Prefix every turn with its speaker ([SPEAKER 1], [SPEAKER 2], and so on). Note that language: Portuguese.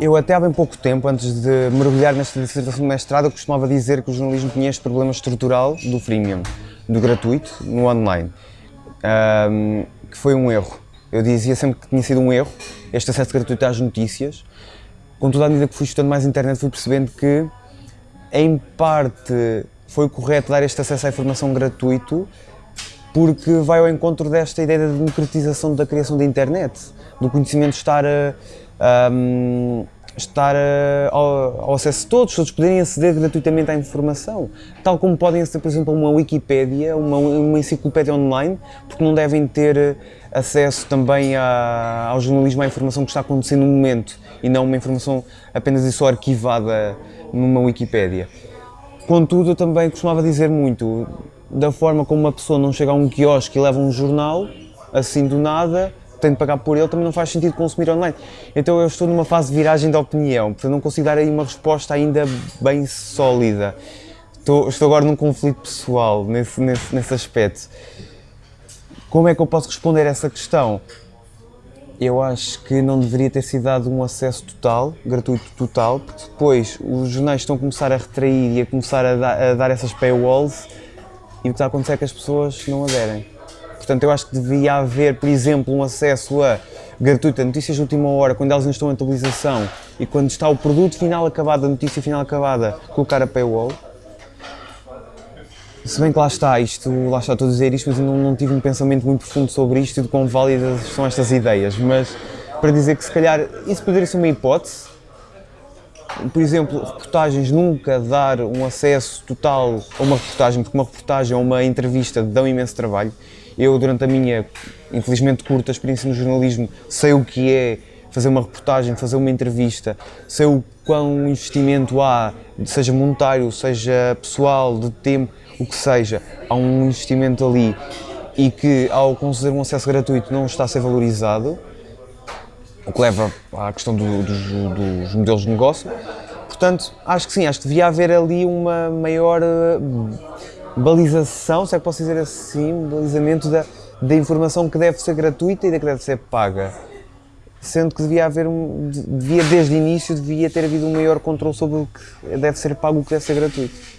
[SPEAKER 1] Eu até há bem pouco tempo, antes de mergulhar nesta dissertação de mestrado, eu costumava dizer que o jornalismo tinha este problema estrutural do freemium, do gratuito, no online, um, que foi um erro. Eu dizia sempre que tinha sido um erro este acesso gratuito às notícias. Contudo, à medida que fui estudando mais internet, fui percebendo que, em parte, foi correto dar este acesso à informação gratuito, porque vai ao encontro desta ideia da democratização da criação da internet, do conhecimento estar a, a estar a, ao, ao, acesso de todos, todos poderem aceder gratuitamente à informação, tal como podem aceder, por exemplo, a uma Wikipédia, uma, uma enciclopédia online, porque não devem ter acesso também a, ao jornalismo, à informação que está acontecendo no momento, e não uma informação apenas e só arquivada numa Wikipédia. Contudo, eu também costumava dizer muito, da forma como uma pessoa não chega a um quiosque e leva um jornal, assim do nada, tem de pagar por ele, também não faz sentido consumir online. Então eu estou numa fase de viragem de opinião, portanto não consigo dar aí uma resposta ainda bem sólida. Estou, estou agora num conflito pessoal nesse, nesse, nesse aspecto. Como é que eu posso responder essa questão? Eu acho que não deveria ter sido dado um acesso total, gratuito total, porque depois os jornais estão a começar a retrair e a começar a, dar, a dar essas paywalls e o que está a acontecer é que as pessoas não aderem. Portanto, eu acho que devia haver, por exemplo, um acesso a gratuito a notícias de última hora, quando elas não estão em atualização e quando está o produto final acabado, a notícia final acabada, colocar a paywall. Se bem que lá está, isto, lá está, a dizer isto, mas eu não, não tive um pensamento muito profundo sobre isto e de quão válidas são estas ideias, mas para dizer que se calhar isso poderia ser uma hipótese, por exemplo, reportagens nunca dar um acesso total a uma reportagem, porque uma reportagem ou uma entrevista dão imenso trabalho. Eu, durante a minha, infelizmente, curta experiência no jornalismo, sei o que é fazer uma reportagem, fazer uma entrevista, sei o quão investimento há, seja monetário, seja pessoal, de tempo, o que seja, há um investimento ali e que, ao conceder um acesso gratuito, não está a ser valorizado o que leva à questão do, dos, dos, modelos de negócio. Portanto, acho que sim, acho que devia haver ali uma maior eh, balização, se é que posso dizer assim, balizamento da, da informação que deve ser gratuita e da que deve ser paga. Sendo que devia haver, um, devia desde o início, devia ter havido um maior controle sobre o que deve ser pago e o que deve ser gratuito.